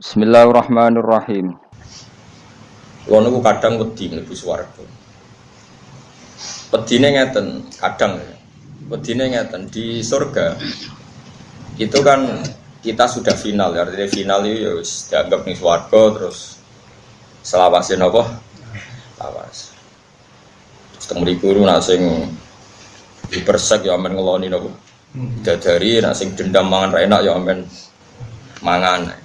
Bismillahirrahmanirrahim. Kulo niku kadang wedi mlebu swarga. Wedine ngeten, kadang. Wedine ngeten di surga. Itu kan kita sudah final ya, artinya final itu ya wis dianggap ning swarga terus selawase napa? Lawas. Terus teng mriku nak sing dipersek ya amen ngeloni napa? Dadari nak sing dendam mangan enak ya amen mangan.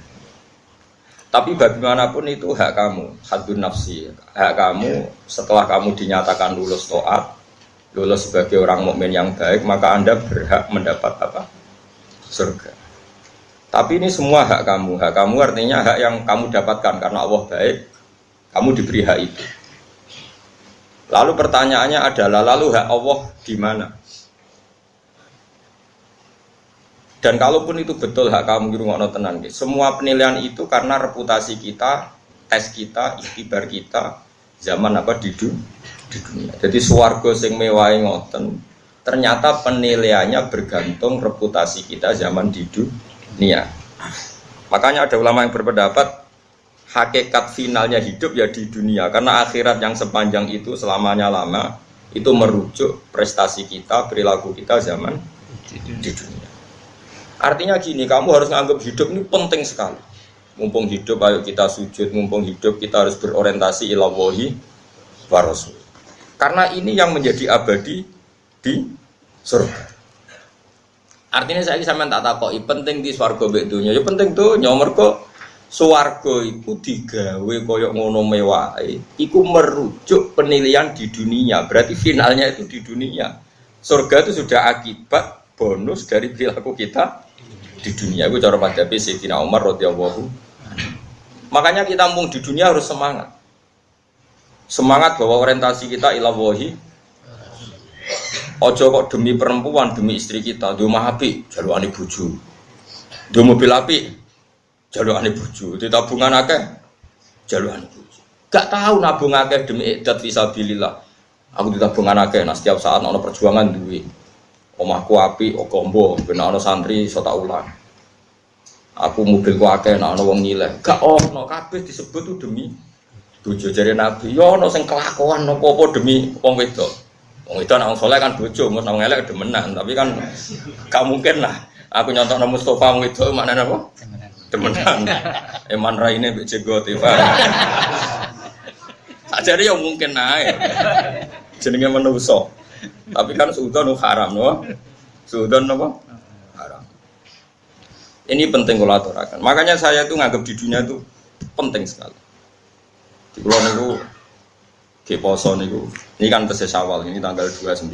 Tapi bagaimanapun itu hak kamu, hadun nafsi. Hak kamu setelah kamu dinyatakan lulus toat, lulus sebagai orang mukmin yang baik, maka Anda berhak mendapat apa? Surga. Tapi ini semua hak kamu. Hak kamu artinya hak yang kamu dapatkan karena Allah baik, kamu diberi hak itu. Lalu pertanyaannya adalah, lalu hak Allah di mana? Dan kalaupun itu betul hak kamu di rumah tenan, semua penilaian itu karena reputasi kita, tes kita, ikhtibar kita, zaman apa di, du, di dunia. Jadi suwargo sing mewah ngoten, ternyata penilaiannya bergantung reputasi kita zaman di dunia. Makanya ada ulama yang berpendapat hakikat finalnya hidup ya di dunia karena akhirat yang sepanjang itu selamanya lama itu merujuk prestasi kita, perilaku kita zaman di dunia. Artinya gini, kamu harus menganggap hidup ini penting sekali. Mumpung hidup, ayo kita sujud. Mumpung hidup, kita harus berorientasi ilawahi warasul. Karena ini yang menjadi abadi di surga. Artinya saya sama tak takoi penting di swargo bedunya. Ya penting tuh nyomor kok swargo itu digawe koyok ngono mewah. Iku merujuk penilaian di dunia. Berarti finalnya itu di dunia. Surga itu sudah akibat bonus dari perilaku kita di dunia. Itu cara madhabi Sayyidina Umar radhiyallahu makanya kita mumpung di dunia harus semangat. Semangat bahwa orientasi kita ilawahi ojo kok demi perempuan demi istri kita. Di rumah api jalur ane buju di mobil api jalur ane buju di tabungan akeh jalur ane buju gak tahu nabung akeh demi idat visabilillah aku di tabungan akeh nah setiap saat ada perjuangan duit omahku api okombo ben ana santri iso tak ulang. Aku mobilku akeh nek ana wong nyileh. Gak ono kabeh disebut demi bojo jare nabi. Yo ono sing kelakuan apa-apa demi wong wedok. Wong wedok nek saleh kan bojo mus nang elek demenan. Tapi kan gak mungkin lah. Aku nyontok nang Mustafa wong wedok mana apa? Demenan. Eman raine mbek jegot Ivan Ajari yang mungkin naik jenenge manusa tapi kan suudon haram, no? Suudon apa? Haram. Ini penting kalau aturakan. Makanya saya itu nganggap di dunia itu penting sekali. Di pulau niku ke poso niku. Ini kan tesis awal ini tanggal 29.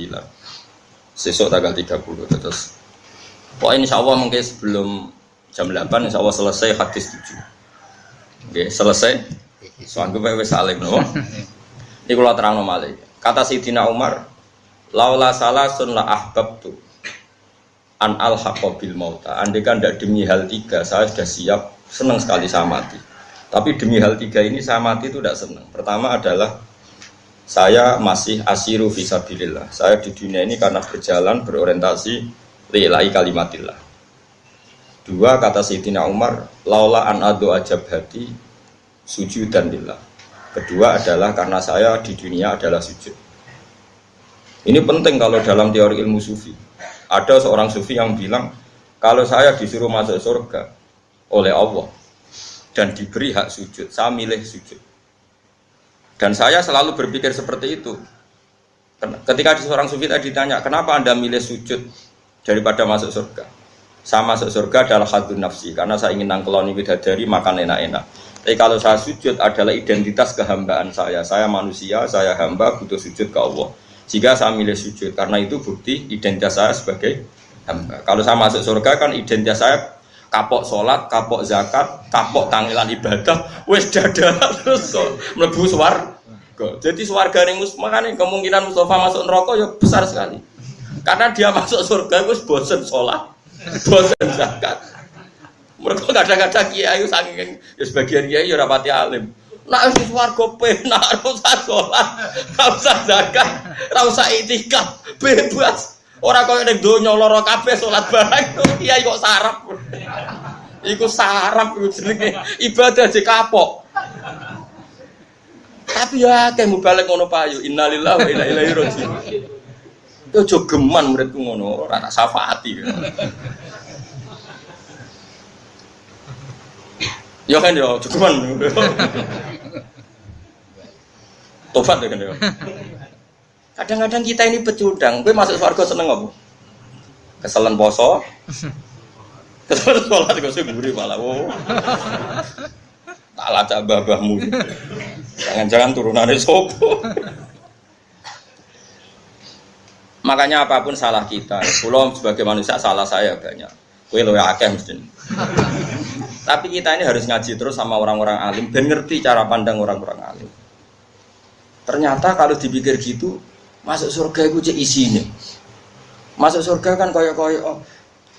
Sesok tanggal 30 terus. Pokoknya insya Allah mungkin sebelum jam 8 insya Allah selesai hadis 7. Oke, selesai. Soalnya gue salim, no? Ini kalau terang nomale. Kata Sayyidina Umar, Laula salah sun la ahbab tu an al bil mauta. Andai kan tidak demi hal tiga, saya sudah siap, senang sekali saya mati. Tapi demi hal tiga ini saya mati itu tidak senang. Pertama adalah saya masih asiru visabilillah. Saya di dunia ini karena berjalan berorientasi lillahi kalimatillah. Dua kata Sayyidina Umar, laula an adu ajab hati sujud dan lillah. Kedua adalah karena saya di dunia adalah sujud. Ini penting kalau dalam teori ilmu sufi. Ada seorang sufi yang bilang, kalau saya disuruh masuk surga oleh Allah dan diberi hak sujud, saya milih sujud. Dan saya selalu berpikir seperti itu. Ketika seorang sufi tadi ditanya, kenapa anda milih sujud daripada masuk surga? Saya masuk surga adalah hadun nafsi, karena saya ingin nangkeloni bidadari, makan enak-enak. Tapi kalau saya sujud adalah identitas kehambaan saya. Saya manusia, saya hamba, butuh sujud ke Allah. Jika saya milih sujud, karena itu bukti identitas saya sebagai hamba. Kalau saya masuk surga kan identitas saya kapok sholat, kapok zakat, kapok tangilan ibadah, wes dada terus melebu suar. Jadi suarga mus makanya kemungkinan Mustafa masuk neraka ya besar sekali. Karena dia masuk surga gus bosen sholat, bosen zakat. Mereka kadang-kadang kiai saking ya sebagian kiai ya rapati alim. Nak wis warga penak ora usah salat, ora usah zakat, ora usah itikaf, bebas. Ora koyo ning donya lara kabeh salat bareng kiai kok sarap. Iku sarap iku jenenge ibadah aja kapok. Tapi ya kayak mau balik ngono payu. Innalillahi wa inna ilaihi rajiun. Yo aja geman muridku ngono, ora tak syafaati. Ya kan yo aja geman. Tobat ya kan yo. Kadang-kadang kita ini pecundang, gue masuk surga seneng apa? Keselen poso, keselen sholat gue sih buri malah. Oh. Tak lacak babahmu. Jangan-jangan turunannya sopo. Makanya apa pun salah kita, pulau sebagai manusia salah saya banyak. Kue lo akeh mesti. Tapi kita ini harus ngaji terus sama orang-orang alim, ben ngerti cara pandang orang-orang alim. Ternyata kalau dipikir gitu, masuk surga itu cek isinya. Masuk surga kan koyok-koyok, oh,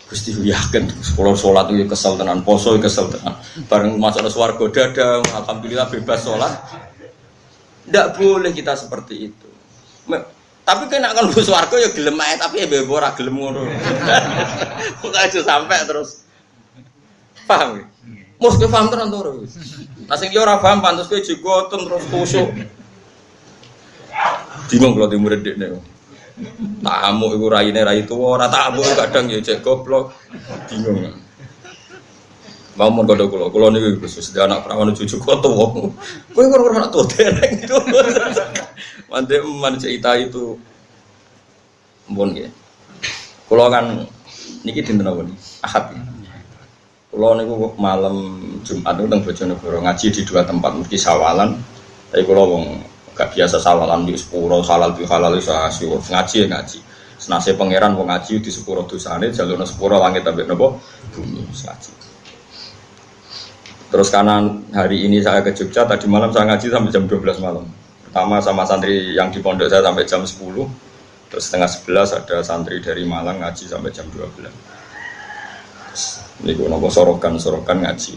Gusti yakin sekolah sholat itu kesel tenan, poso kesel tenan. Bareng masuk swarga dada, alhamdulillah bebas sholat. Tidak boleh kita seperti itu. Tapi kena kan bus warga ya gelem ae tapi ya bebo ora gelem ngono. Kok aja sampai terus. Paham ya? Mus kowe paham tenan to. Nah sing ora paham pantes kowe jigoten terus kusuk. Bingung kalau di murid dekne. Tamu iku raine rai tuwa, ora tamu kadang ya cek goblok. Bingung. Mau mau kode kulo, kulo nih khusus dia anak perawan cucu kau tuh, kue kurang kurang tuh dereng itu. Mantep man cerita itu, pun ya. Kulo kan niki dinten apa nih? Ahad. Ya. Kulo niku malam Jumat itu teng Bojonegoro ngaji di dua tempat mesti sawalan. Tapi kulo wong gak biasa sawalan di sepuro halal di halal itu asyur ngaji ya ngaji. Senase pangeran wong ngaji di sepuro dosane jalur sepuro langit tapi nopo bumi ngaji. Terus karena hari ini saya ke Jogja, tadi malam saya ngaji sampai jam 12 malam. Pertama sama santri yang di pondok saya sampai jam 10. Terus setengah 11 ada santri dari Malang ngaji sampai jam 12. ini gue nopo sorokan, sorokan ngaji.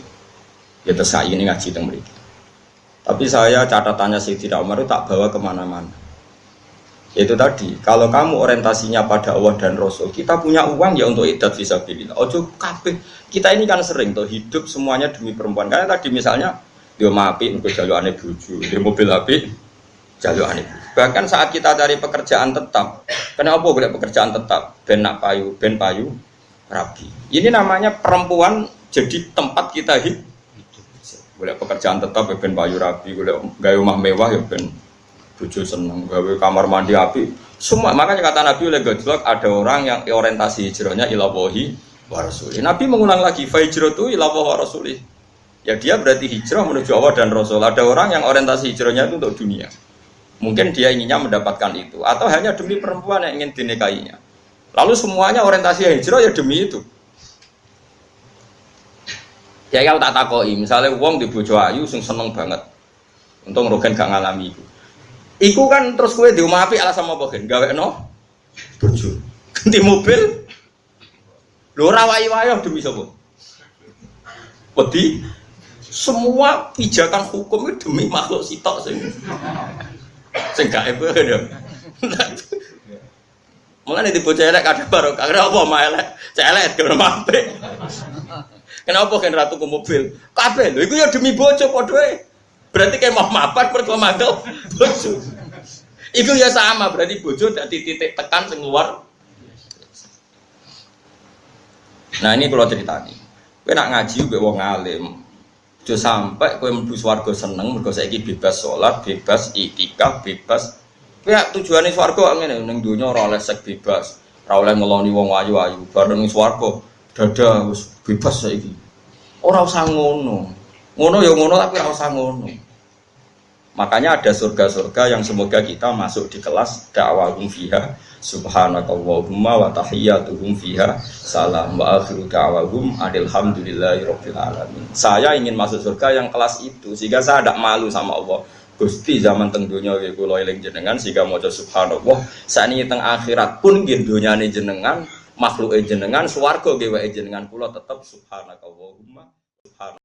Ya terus ini ngaji tentang mereka. Tapi saya catatannya sih tidak Umar itu tak bawa ke mana-mana. Itu tadi, kalau kamu orientasinya pada Allah dan Rasul, kita punya uang ya untuk idat visabilillah. Ojo kabeh. Kita ini kan sering tuh hidup semuanya demi perempuan. Karena tadi misalnya dia mapi untuk jalur aneh buju, dia mobil api jalur aneh Bahkan saat kita cari pekerjaan tetap, kenapa boleh pekerjaan tetap? Ben nak payu, ben payu, rapi. Ini namanya perempuan jadi tempat kita hidup. Boleh pekerjaan tetap ya ben payu rapi, boleh gaya rumah mewah ya ben bojo seneng. Gawe kamar mandi api semua makanya kata Nabi oleh gojlok ada orang yang orientasi hijrahnya ilawohi warasuli Nabi mengulang lagi fahijrah itu ilawohi warasuli ya dia berarti hijrah menuju Allah dan Rasul. Ada orang yang orientasi hijrahnya itu untuk dunia. Mungkin dia inginnya mendapatkan itu atau hanya demi perempuan yang ingin dinikahinya. Lalu semuanya orientasi hijrah ya demi itu ya kalau tak takoi misalnya uang di bojo ayu sing seneng banget. Untung rogen gak ngalami itu Iku kan terus kue di rumah api alasan apa kan? Gawe no, bojo, ganti mobil, lo rawai wayo demi siapa? Wedi, semua pijakan hukum itu demi makhluk sitok sing, sing gak ebe kan Mulane di bocah elek kadang baru karena apa mah elek, celek kalau mampe. Kenapa kan ratu ke mobil? Kabeh lho iku ya demi bojo padha Berarti kayak mau mapat mergo mantel bojo. Itu ya sama, berarti bojo dari titik tekan sing. Nah ini kalau cerita nih, kowe nak ngaji gue wong alim, Jo sampai kowe mlebu swarga seneng mergo saiki bebas sholat, bebas itikaf, bebas. Kowe tujuane swarga ngene ning donya ora sek bebas, ora ngeloni wong ayu-ayu, bareng swarga dada wis bebas saiki. Ora usah ngono. Ngono ya ngono tapi ora usah ngono. Makanya ada surga-surga yang semoga kita masuk di kelas dakwahum fiha subhanakallahumma wa tahiyyatuhum fiha salam wa akhiru da'wahum rabbil alamin. Saya ingin masuk surga yang kelas itu sehingga saya tidak malu sama Allah. Gusti zaman teng dunia kula eling jenengan sehingga maca subhanallah sakniki teng akhirat pun nggih dunyane jenengan makhluk jenengan nggih wae jenengan kula tetep subhanakallahumma subhan